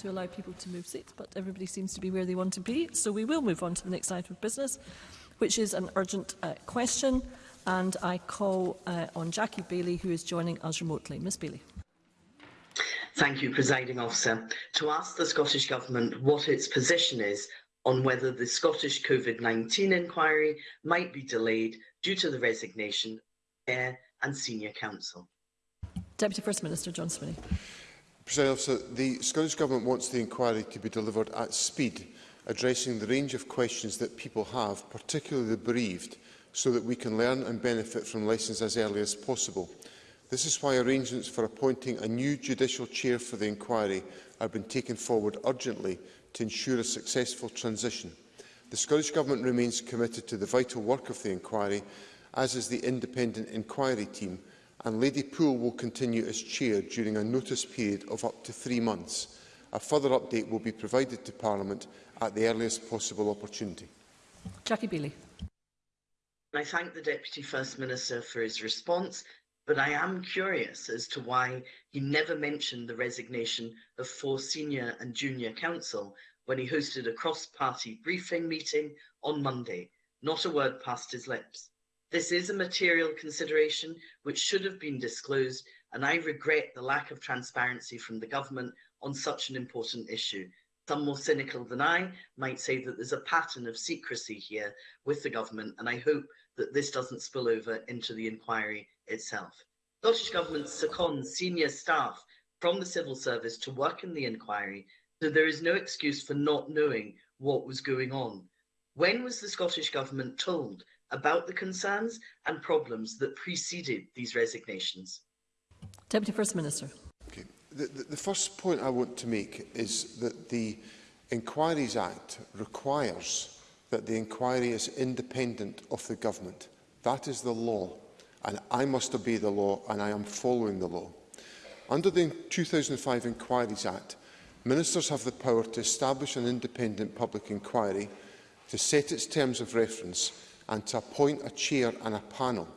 to allow people to move seats, but everybody seems to be where they want to be. So we will move on to the next item of business, which is an urgent uh, question. And I call uh, on Jackie Bailey, who is joining us remotely. Ms Bailey. Thank you, Presiding Officer. To ask the Scottish Government what its position is on whether the Scottish COVID-19 inquiry might be delayed due to the resignation of Air and Senior Council. Deputy First Minister John Swinney. President Officer, the Scottish Government wants the inquiry to be delivered at speed, addressing the range of questions that people have, particularly the bereaved, so that we can learn and benefit from lessons as early as possible. This is why arrangements for appointing a new judicial chair for the inquiry have been taken forward urgently to ensure a successful transition. The Scottish Government remains committed to the vital work of the inquiry, as is the independent inquiry team, and Lady Poole will continue as chair during a notice period of up to three months. A further update will be provided to Parliament at the earliest possible opportunity. Jackie Bailey. I thank the Deputy First Minister for his response, but I am curious as to why he never mentioned the resignation of four senior and junior counsel when he hosted a cross-party briefing meeting on Monday. Not a word passed his lips. This is a material consideration which should have been disclosed, and I regret the lack of transparency from the government on such an important issue. Some more cynical than I might say that there's a pattern of secrecy here with the government, and I hope that this doesn't spill over into the inquiry itself. Scottish Government seconds senior staff from the civil service to work in the inquiry, so there is no excuse for not knowing what was going on. When was the Scottish Government told about the concerns and problems that preceded these resignations. Deputy First Minister. Okay. The, the, the first point I want to make is that the Inquiries Act requires that the inquiry is independent of the government. That is the law, and I must obey the law, and I am following the law. Under the 2005 Inquiries Act, ministers have the power to establish an independent public inquiry, to set its terms of reference, and to appoint a chair and a panel.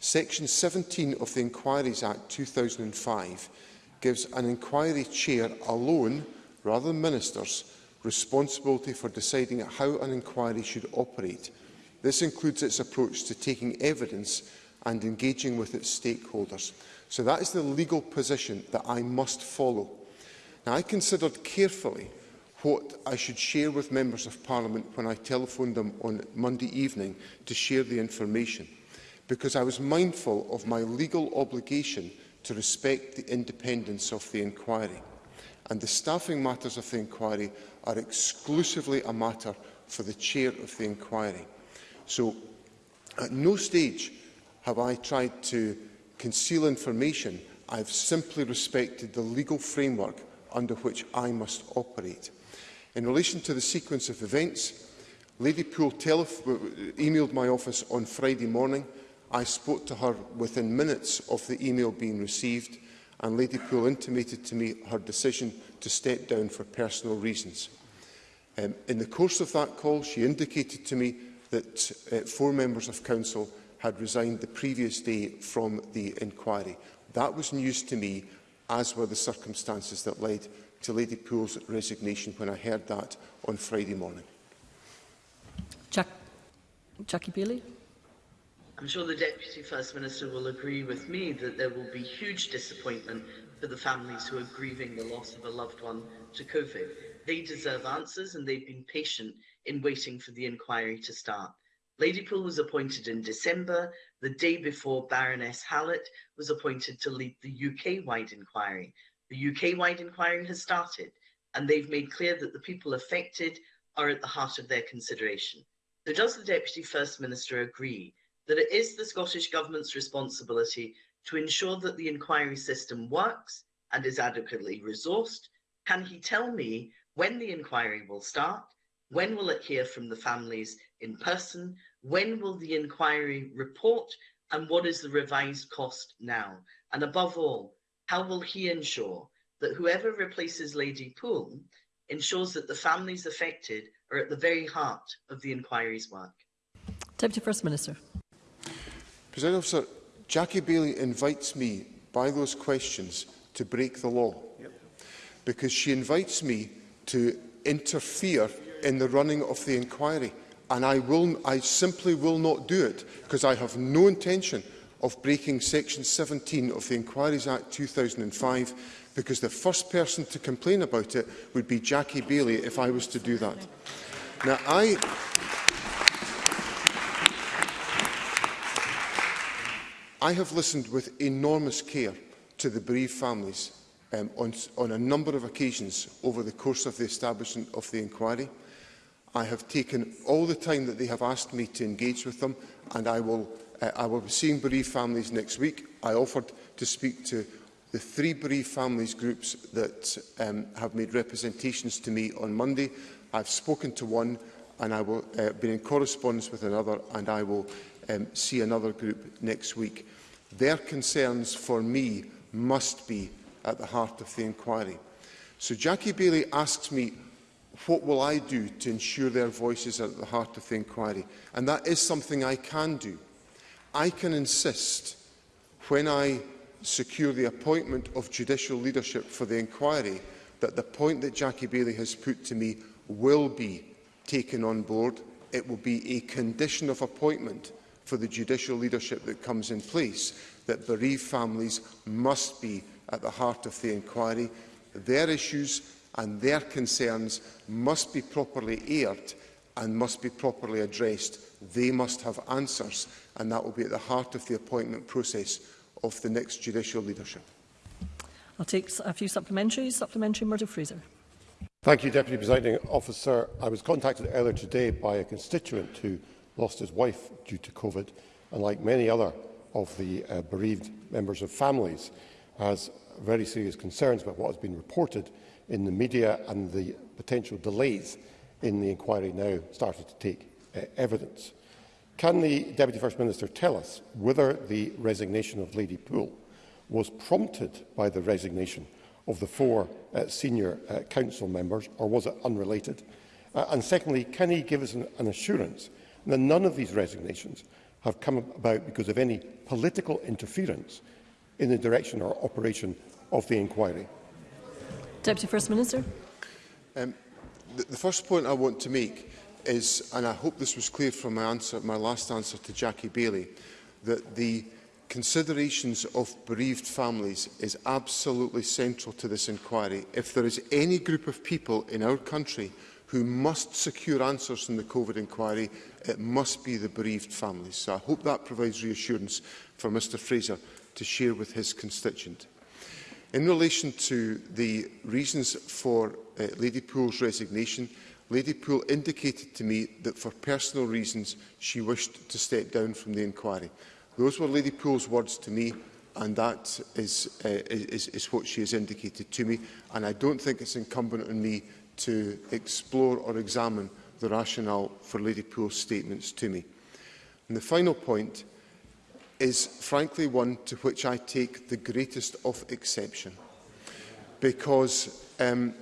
Section 17 of the Inquiries Act 2005 gives an inquiry chair alone, rather than ministers, responsibility for deciding how an inquiry should operate. This includes its approach to taking evidence and engaging with its stakeholders. So that is the legal position that I must follow. Now, I considered carefully what I should share with Members of Parliament when I telephoned them on Monday evening to share the information, because I was mindful of my legal obligation to respect the independence of the inquiry. And the staffing matters of the inquiry are exclusively a matter for the chair of the inquiry. So at no stage have I tried to conceal information. I've simply respected the legal framework under which I must operate. In relation to the sequence of events, Lady Poole emailed my office on Friday morning. I spoke to her within minutes of the email being received and Lady Poole intimated to me her decision to step down for personal reasons. Um, in the course of that call, she indicated to me that uh, four members of Council had resigned the previous day from the inquiry. That was news to me, as were the circumstances that led to Lady Poole's resignation when I heard that on Friday morning. Jack Jackie Bailey. I'm sure the Deputy First Minister will agree with me that there will be huge disappointment for the families who are grieving the loss of a loved one to COVID. They deserve answers and they've been patient in waiting for the inquiry to start. Lady Poole was appointed in December, the day before Baroness Hallett was appointed to lead the UK-wide inquiry. The UK-wide inquiry has started and they've made clear that the people affected are at the heart of their consideration. So does the Deputy First Minister agree that it is the Scottish Government's responsibility to ensure that the inquiry system works and is adequately resourced? Can he tell me when the inquiry will start? When will it hear from the families in person? When will the inquiry report? And what is the revised cost now? And above all, how will he ensure that whoever replaces Lady Poole ensures that the families affected are at the very heart of the inquiry's work? Deputy First Minister. President Officer, Jackie Bailey invites me by those questions to break the law because she invites me to interfere in the running of the inquiry and I, will, I simply will not do it because I have no intention of breaking Section 17 of the Inquiries Act 2005 because the first person to complain about it would be Jackie Bailey if I was to do that. Now, I... I have listened with enormous care to the bereaved families um, on, on a number of occasions over the course of the establishment of the inquiry. I have taken all the time that they have asked me to engage with them and I will Uh, I will be seeing bereaved families next week. I offered to speak to the three bereaved families groups that um, have made representations to me on Monday. I've spoken to one and I will uh, be in correspondence with another and I will um, see another group next week. Their concerns for me must be at the heart of the inquiry. So Jackie Bailey asks me, what will I do to ensure their voices are at the heart of the inquiry? And that is something I can do. I can insist when I secure the appointment of judicial leadership for the inquiry that the point that Jackie Bailey has put to me will be taken on board. It will be a condition of appointment for the judicial leadership that comes in place that bereaved families must be at the heart of the inquiry. Their issues and their concerns must be properly aired and must be properly addressed. They must have answers, and that will be at the heart of the appointment process of the next judicial leadership. I'll take a few supplementaries. Supplementary Murdo Fraser. Thank you, Deputy Presiding Officer. I was contacted earlier today by a constituent who lost his wife due to COVID, and like many other of the uh, bereaved members of families, has very serious concerns about what has been reported in the media and the potential delays in the inquiry now started to take uh, evidence. Can the Deputy First Minister tell us whether the resignation of Lady Poole was prompted by the resignation of the four uh, senior uh, council members, or was it unrelated? Uh, and secondly, can he give us an, an assurance that none of these resignations have come about because of any political interference in the direction or operation of the inquiry? Deputy First Minister. Um, The, the first point I want to make is, and I hope this was clear from my, answer, my last answer to Jackie Bailey, that the considerations of bereaved families is absolutely central to this inquiry. If there is any group of people in our country who must secure answers from the COVID inquiry, it must be the bereaved families. So I hope that provides reassurance for Mr Fraser to share with his constituent. In relation to the reasons for uh, Lady Poole's resignation, Lady Poole indicated to me that for personal reasons she wished to step down from the inquiry. Those were Lady Poole's words to me and that is, uh, is, is what she has indicated to me and I don't think it's incumbent on me to explore or examine the rationale for Lady Poole's statements to me. And the final point is frankly one to which I take the greatest of exception because um,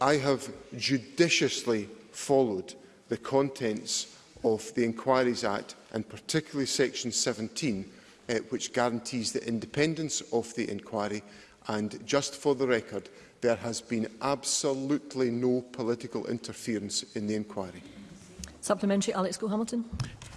I have judiciously followed the contents of the Inquiries Act and particularly section 17 uh, which guarantees the independence of the inquiry and just for the record there has been absolutely no political interference in the inquiry. Supplementary, Alex Hamilton.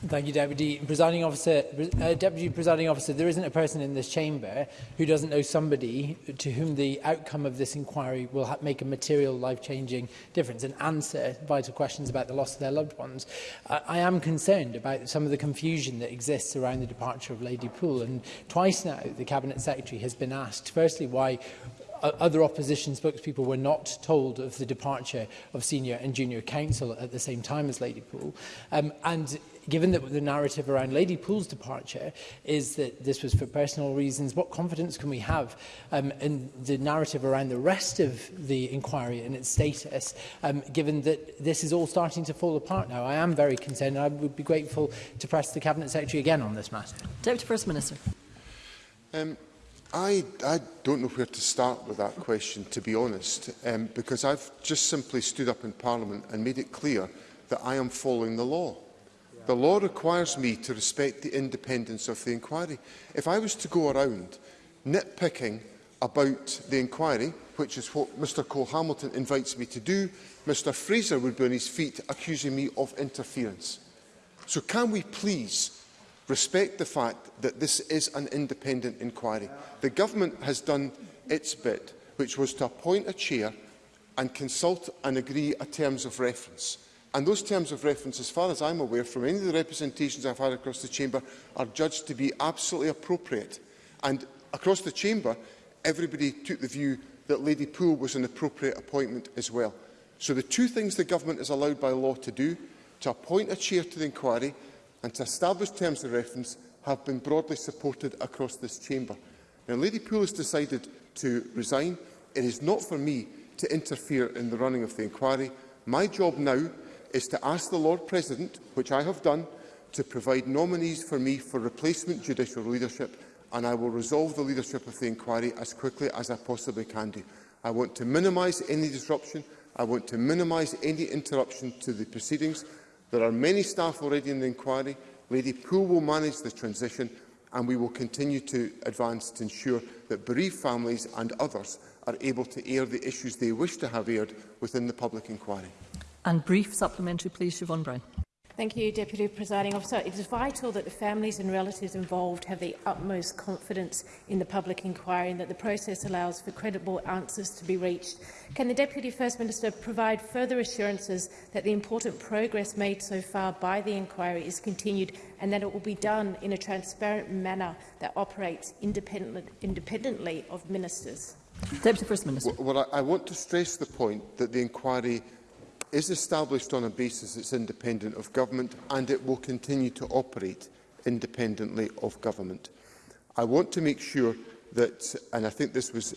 Thank you, Deputy Presiding Officer. Uh, Deputy Presiding Officer, there isn't a person in this chamber who doesn't know somebody to whom the outcome of this inquiry will make a material, life-changing difference and answer vital questions about the loss of their loved ones. I, I am concerned about some of the confusion that exists around the departure of Lady Poole, and twice now the Cabinet Secretary has been asked, firstly, why other opposition spokespeople were not told of the departure of senior and junior counsel at the same time as Lady Poole. Um, and given that the narrative around Lady Poole's departure is that this was for personal reasons, what confidence can we have um, in the narrative around the rest of the inquiry and its status, um, given that this is all starting to fall apart now? I am very concerned and I would be grateful to press the Cabinet Secretary again on this matter. Deputy First Minister. Um, I, I don't know where to start with that question, to be honest, um, because I've just simply stood up in Parliament and made it clear that I am following the law. The law requires me to respect the independence of the inquiry. If I was to go around nitpicking about the inquiry, which is what Mr Cole Hamilton invites me to do, Mr Fraser would be on his feet accusing me of interference. So can we please respect the fact that this is an independent inquiry. The government has done its bit, which was to appoint a chair and consult and agree a terms of reference. And those terms of reference, as far as I'm aware, from any of the representations I've had across the Chamber, are judged to be absolutely appropriate. And across the Chamber, everybody took the view that Lady Poole was an appropriate appointment as well. So the two things the government is allowed by law to do, to appoint a chair to the inquiry and to establish terms of reference have been broadly supported across this chamber. Now, Lady Poole has decided to resign. It is not for me to interfere in the running of the inquiry. My job now is to ask the Lord President, which I have done, to provide nominees for me for replacement judicial leadership, and I will resolve the leadership of the inquiry as quickly as I possibly can do. I want to minimise any disruption. I want to minimise any interruption to the proceedings. There are many staff already in the inquiry. Lady Poole will manage the transition and we will continue to advance to ensure that bereaved families and others are able to air the issues they wish to have aired within the public inquiry. And brief supplementary, please, Siobhan Brown. Thank you, Deputy Presiding Officer. It is vital that the families and relatives involved have the utmost confidence in the public inquiry and that the process allows for credible answers to be reached. Can the Deputy First Minister provide further assurances that the important progress made so far by the inquiry is continued and that it will be done in a transparent manner that operates independent, independently of ministers? Deputy First Minister. Well, well I, I want to stress the point that the inquiry is established on a basis that's independent of government and it will continue to operate independently of government. I want to make sure that, and I think this was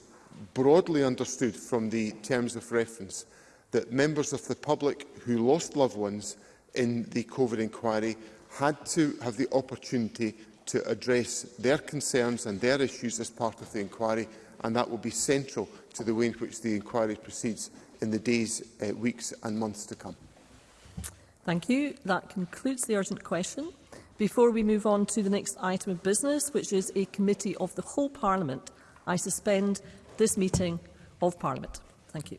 broadly understood from the terms of reference, that members of the public who lost loved ones in the COVID inquiry had to have the opportunity to address their concerns and their issues as part of the inquiry, and that will be central to the way in which the inquiry proceeds in the days, uh, weeks and months to come. Thank you. That concludes the urgent question. Before we move on to the next item of business, which is a committee of the whole Parliament, I suspend this meeting of Parliament. Thank you.